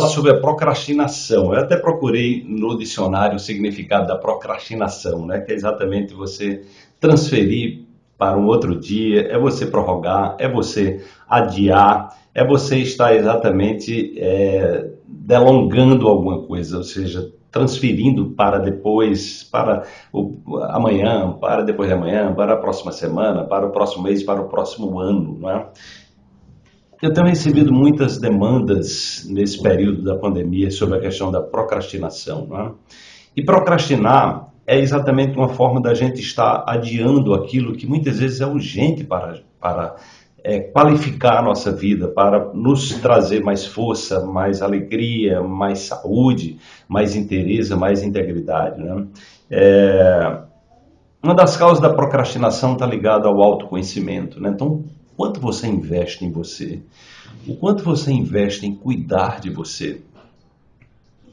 sobre a procrastinação. Eu até procurei no dicionário o significado da procrastinação, né? que é exatamente você transferir para um outro dia, é você prorrogar, é você adiar, é você estar exatamente é, delongando alguma coisa, ou seja, transferindo para depois, para o, amanhã, para depois de amanhã, para a próxima semana, para o próximo mês, para o próximo ano, não é? Eu tenho recebido muitas demandas nesse período da pandemia sobre a questão da procrastinação. Não é? E procrastinar é exatamente uma forma da gente estar adiando aquilo que muitas vezes é urgente para, para é, qualificar a nossa vida, para nos trazer mais força, mais alegria, mais saúde, mais interesse, mais integridade. Né? É, uma das causas da procrastinação está ligada ao autoconhecimento. Né? Então, quanto você investe em você, o quanto você investe em cuidar de você.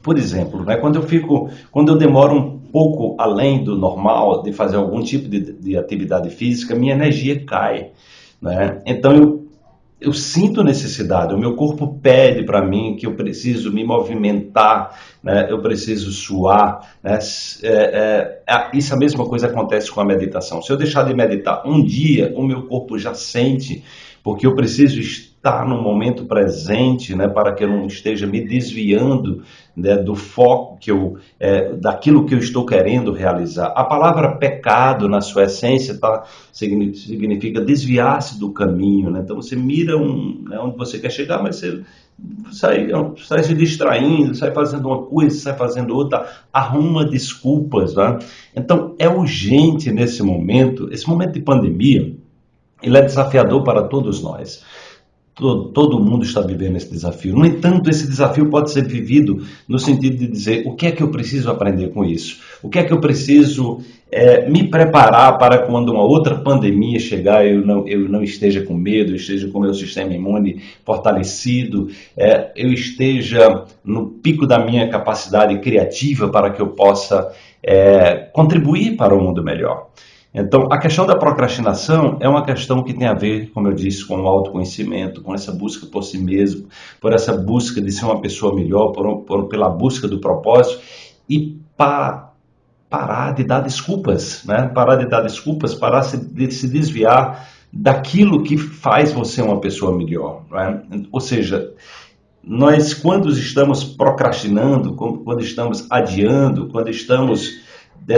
Por exemplo, né, quando eu fico, quando eu demoro um pouco além do normal de fazer algum tipo de, de atividade física, minha energia cai. Né? Então eu, eu sinto necessidade, o meu corpo pede para mim que eu preciso me movimentar, né? eu preciso suar. Né? É, é, isso a mesma coisa acontece com a meditação. Se eu deixar de meditar um dia, o meu corpo já sente, porque eu preciso estar estar no momento presente, né, para que eu não esteja me desviando né, do foco que eu, é, daquilo que eu estou querendo realizar. A palavra pecado, na sua essência, tá, significa desviar-se do caminho. Né? Então você mira um, né, onde você quer chegar, mas você sai, sai se distraindo, sai fazendo uma coisa, sai fazendo outra, arruma desculpas. Né? Então é urgente nesse momento, esse momento de pandemia, ele é desafiador para todos nós. Todo, mundo está vivendo esse desafio. No entanto, esse desafio pode ser vivido no sentido de dizer o que é que eu preciso aprender com isso? O que é que eu preciso é, me preparar para quando uma outra pandemia chegar, eu não, eu não esteja com medo, eu esteja com meu sistema imune fortalecido, é, eu esteja no pico da minha capacidade criativa para que eu possa é, contribuir para um mundo melhor. Então, a questão da procrastinação é uma questão que tem a ver, como eu disse, com o autoconhecimento, com essa busca por si mesmo, por essa busca de ser uma pessoa melhor, por, por pela busca do propósito e para parar de dar desculpas, né? Parar de dar desculpas, parar de se desviar daquilo que faz você uma pessoa melhor, né? Ou seja, nós quando estamos procrastinando, quando estamos adiando, quando estamos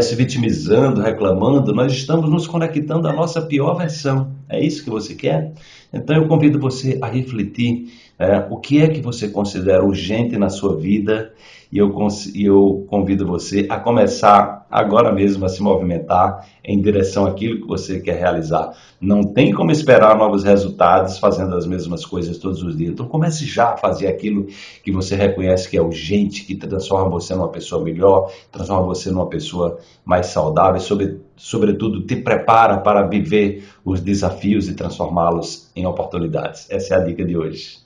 se vitimizando, reclamando, nós estamos nos conectando à nossa pior versão. É isso que você quer? Então eu convido você a refletir é, o que é que você considera urgente na sua vida e eu, eu convido você a começar agora mesmo a se movimentar em direção àquilo que você quer realizar. Não tem como esperar novos resultados fazendo as mesmas coisas todos os dias. Então comece já a fazer aquilo que você reconhece que é urgente, que transforma você numa pessoa melhor, transforma você numa pessoa mais saudável, sobre, sobretudo te prepara para viver os desafios e transformá-los em oportunidades. Essa é a dica de hoje.